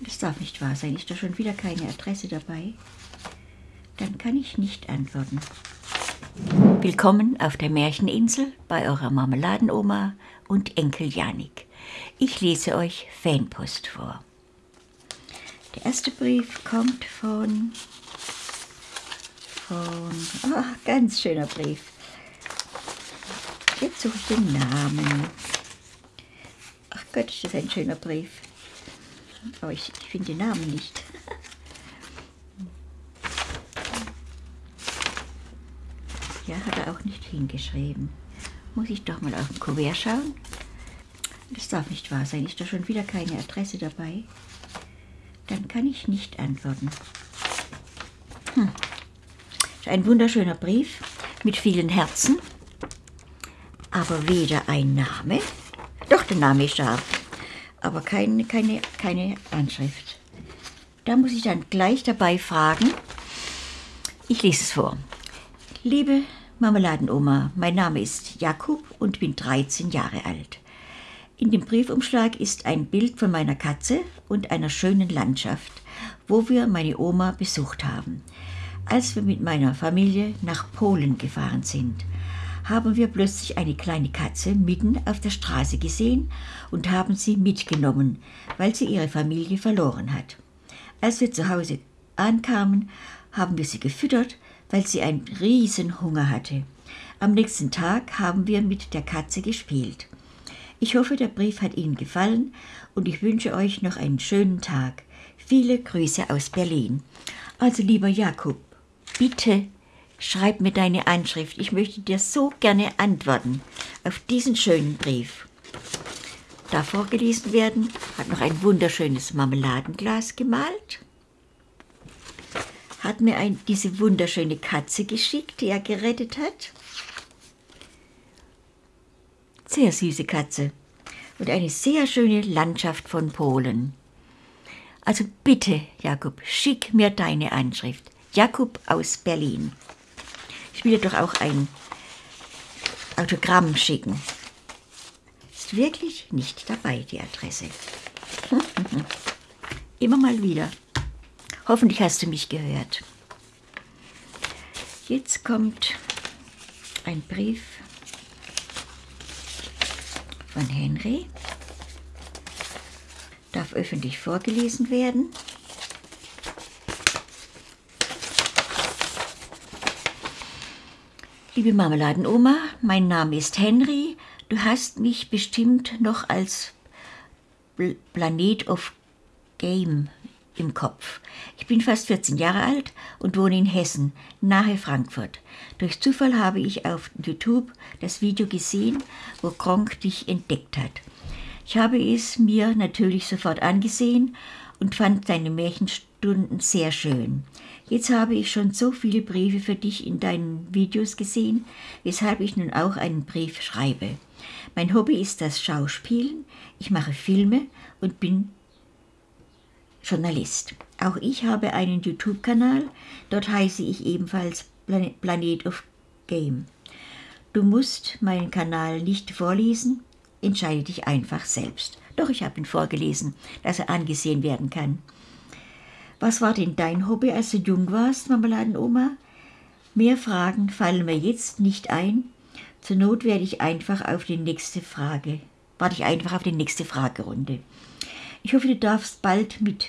Das darf nicht wahr sein. Ist da schon wieder keine Adresse dabei? Dann kann ich nicht antworten. Willkommen auf der Märcheninsel bei eurer Marmeladenoma und Enkel Janik. Ich lese euch Fanpost vor. Der erste Brief kommt von. von. Oh, ganz schöner Brief. Jetzt suche ich den Namen. Ach Gott, ist das ein schöner Brief. Aber ich, ich finde den Namen nicht. Ja, hat er auch nicht hingeschrieben. Muss ich doch mal auf den Kuvert schauen. Das darf nicht wahr sein. Ist da schon wieder keine Adresse dabei? Dann kann ich nicht antworten. Hm. Ein wunderschöner Brief mit vielen Herzen, aber weder ein Name, doch der Name ist da, aber keine, keine, keine Anschrift. Da muss ich dann gleich dabei fragen. Ich lese es vor. Liebe Marmeladenoma, mein Name ist Jakub und bin 13 Jahre alt. In dem Briefumschlag ist ein Bild von meiner Katze und einer schönen Landschaft, wo wir meine Oma besucht haben. Als wir mit meiner Familie nach Polen gefahren sind, haben wir plötzlich eine kleine Katze mitten auf der Straße gesehen und haben sie mitgenommen, weil sie ihre Familie verloren hat. Als wir zu Hause ankamen, haben wir sie gefüttert, weil sie einen riesen Hunger hatte. Am nächsten Tag haben wir mit der Katze gespielt. Ich hoffe, der Brief hat Ihnen gefallen und ich wünsche euch noch einen schönen Tag. Viele Grüße aus Berlin. Also lieber Jakob, bitte Schreib mir deine Anschrift. Ich möchte dir so gerne antworten auf diesen schönen Brief. Da vorgelesen werden, hat noch ein wunderschönes Marmeladenglas gemalt, hat mir ein, diese wunderschöne Katze geschickt, die er gerettet hat. Sehr süße Katze und eine sehr schöne Landschaft von Polen. Also bitte, Jakob, schick mir deine Anschrift. Jakob aus Berlin. Ich will dir doch auch ein Autogramm schicken. Ist wirklich nicht dabei, die Adresse. Immer mal wieder. Hoffentlich hast du mich gehört. Jetzt kommt ein Brief von Henry. Darf öffentlich vorgelesen werden. Liebe Marmeladenoma, mein Name ist Henry. Du hast mich bestimmt noch als Planet of Game im Kopf. Ich bin fast 14 Jahre alt und wohne in Hessen, nahe Frankfurt. Durch Zufall habe ich auf YouTube das Video gesehen, wo Gronk dich entdeckt hat. Ich habe es mir natürlich sofort angesehen und fand deine Märchenstunden sehr schön. Jetzt habe ich schon so viele Briefe für dich in deinen Videos gesehen, weshalb ich nun auch einen Brief schreibe. Mein Hobby ist das Schauspielen, ich mache Filme und bin Journalist. Auch ich habe einen YouTube-Kanal, dort heiße ich ebenfalls Planet of Game. Du musst meinen Kanal nicht vorlesen, entscheide dich einfach selbst. Doch ich habe ihn vorgelesen, dass er angesehen werden kann. Was war denn dein Hobby, als du jung warst, Marmeladenoma? Mehr Fragen fallen mir jetzt nicht ein. Zur Not werde ich einfach auf die nächste Frage, warte ich einfach auf die nächste Fragerunde. Ich hoffe, du darfst bald mit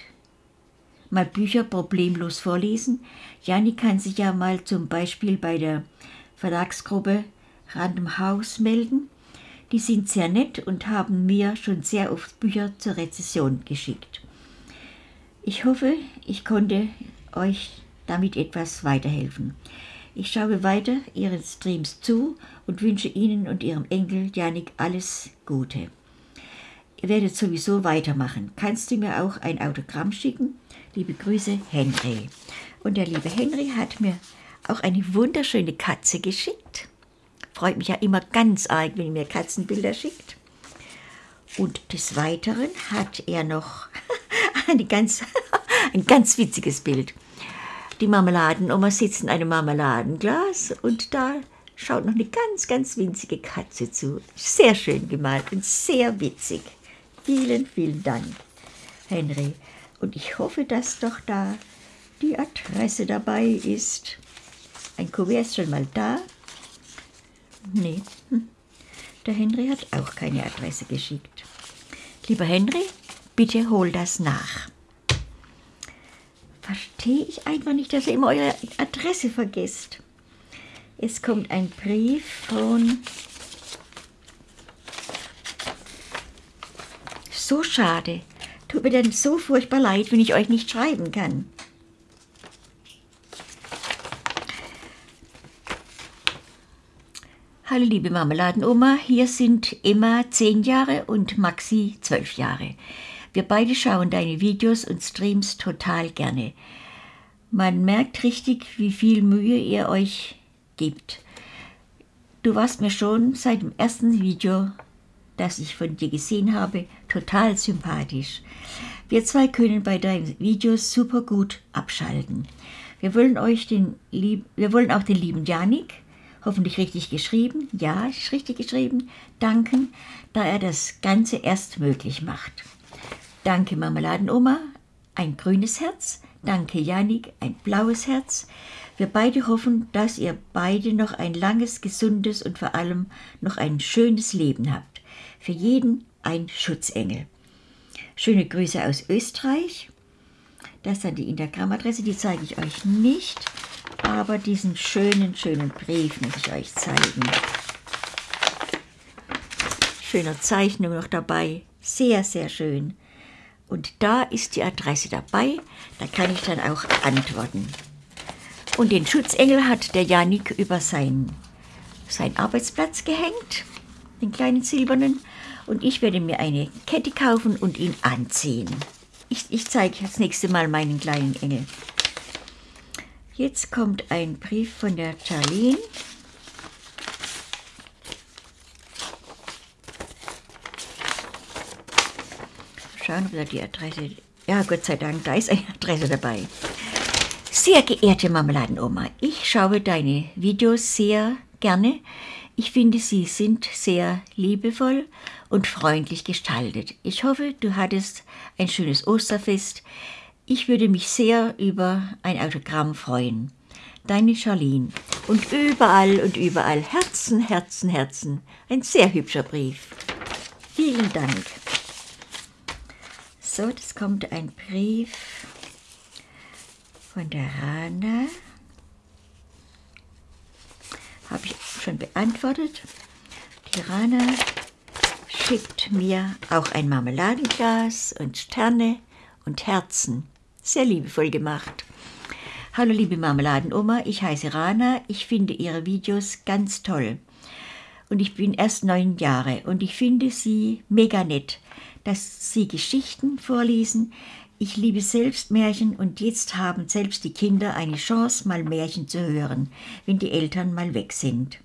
mal Bücher problemlos vorlesen. Janni kann sich ja mal zum Beispiel bei der Verlagsgruppe Random House melden. Die sind sehr nett und haben mir schon sehr oft Bücher zur Rezession geschickt. Ich hoffe, ich konnte euch damit etwas weiterhelfen. Ich schaue weiter Ihren Streams zu und wünsche Ihnen und Ihrem Enkel Janik alles Gute. Ihr werdet sowieso weitermachen. Kannst du mir auch ein Autogramm schicken? Liebe Grüße, Henry. Und der liebe Henry hat mir auch eine wunderschöne Katze geschickt. Freut mich ja immer ganz arg, wenn ihr mir Katzenbilder schickt. Und des Weiteren hat er noch ganz, ein ganz witziges Bild. Die Marmeladenoma sitzt in einem Marmeladenglas und da schaut noch eine ganz, ganz winzige Katze zu. Sehr schön gemalt und sehr witzig. Vielen, vielen Dank, Henry. Und ich hoffe, dass doch da die Adresse dabei ist. Ein Kuvert ist schon mal da. Nee, hm. der Henry hat auch keine Adresse geschickt. Lieber Henry, bitte hol das nach. Verstehe ich einfach nicht, dass ihr immer eure Adresse vergesst. Es kommt ein Brief von... So schade. Tut mir dann so furchtbar leid, wenn ich euch nicht schreiben kann. Hallo liebe Marmeladenoma, hier sind Emma 10 Jahre und Maxi 12 Jahre. Wir beide schauen deine Videos und Streams total gerne. Man merkt richtig, wie viel Mühe ihr euch gibt. Du warst mir schon seit dem ersten Video, das ich von dir gesehen habe, total sympathisch. Wir zwei können bei deinen Videos super gut abschalten. Wir wollen, euch den, wir wollen auch den lieben Janik, hoffentlich richtig geschrieben, ja, richtig geschrieben, danken, da er das Ganze erst möglich macht. Danke Marmeladenoma, ein grünes Herz, danke Janik, ein blaues Herz. Wir beide hoffen, dass ihr beide noch ein langes, gesundes und vor allem noch ein schönes Leben habt. Für jeden ein Schutzengel. Schöne Grüße aus Österreich. Das ist dann die Instagram-Adresse, die zeige ich euch nicht, aber diesen schönen, schönen Brief muss ich euch zeigen. Schöne Zeichnung noch dabei, sehr, sehr schön. Und da ist die Adresse dabei, da kann ich dann auch antworten. Und den Schutzengel hat der Janik über seinen, seinen Arbeitsplatz gehängt, den kleinen silbernen. Und ich werde mir eine Kette kaufen und ihn anziehen. Ich, ich zeige das nächste Mal meinen kleinen Engel. Jetzt kommt ein Brief von der Charlene. Schauen, ob da die Adresse... Ja, Gott sei Dank, da ist eine Adresse dabei. Sehr geehrte Marmeladenoma, ich schaue deine Videos sehr gerne. Ich finde, sie sind sehr liebevoll und freundlich gestaltet. Ich hoffe, du hattest ein schönes Osterfest. Ich würde mich sehr über ein Autogramm freuen. Deine Charlene. Und überall und überall Herzen, Herzen, Herzen. Ein sehr hübscher Brief. Vielen Dank. So, das kommt ein Brief von der Rana. Habe ich schon beantwortet. Die Rana schickt mir auch ein Marmeladenglas und Sterne und Herzen. Sehr liebevoll gemacht. Hallo liebe Marmeladenoma, ich heiße Rana. Ich finde Ihre Videos ganz toll. Und ich bin erst neun Jahre und ich finde sie mega nett, dass Sie Geschichten vorlesen, ich liebe selbst Märchen und jetzt haben selbst die Kinder eine Chance, mal Märchen zu hören, wenn die Eltern mal weg sind.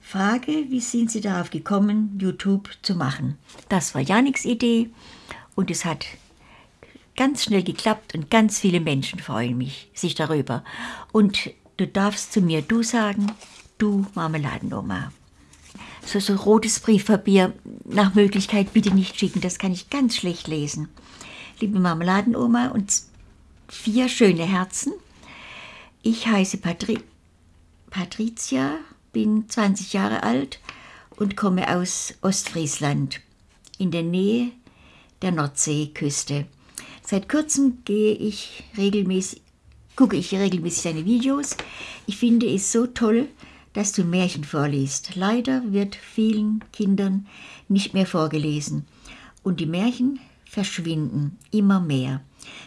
Frage, wie sind Sie darauf gekommen, YouTube zu machen? Das war Janiks Idee und es hat ganz schnell geklappt und ganz viele Menschen freuen mich, sich darüber. Und du darfst zu mir du sagen, du Marmeladenoma. So, so rotes Briefpapier nach Möglichkeit bitte nicht schicken, das kann ich ganz schlecht lesen liebe Marmeladenoma und vier schöne Herzen. Ich heiße Patri Patricia, bin 20 Jahre alt und komme aus Ostfriesland in der Nähe der Nordseeküste. Seit kurzem gehe ich regelmäßig, gucke ich regelmäßig deine Videos. Ich finde es so toll, dass du Märchen vorliest. Leider wird vielen Kindern nicht mehr vorgelesen. Und die Märchen verschwinden immer mehr.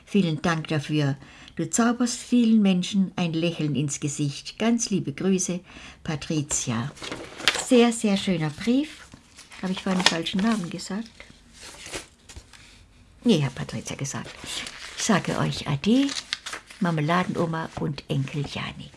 Vielen Dank dafür. Du zauberst vielen Menschen ein Lächeln ins Gesicht. Ganz liebe Grüße, Patricia. Sehr, sehr schöner Brief. Habe ich vorhin den falschen Namen gesagt? Nee, hat Patricia gesagt. Ich sage euch Ade, Marmeladenoma und Enkel Janik.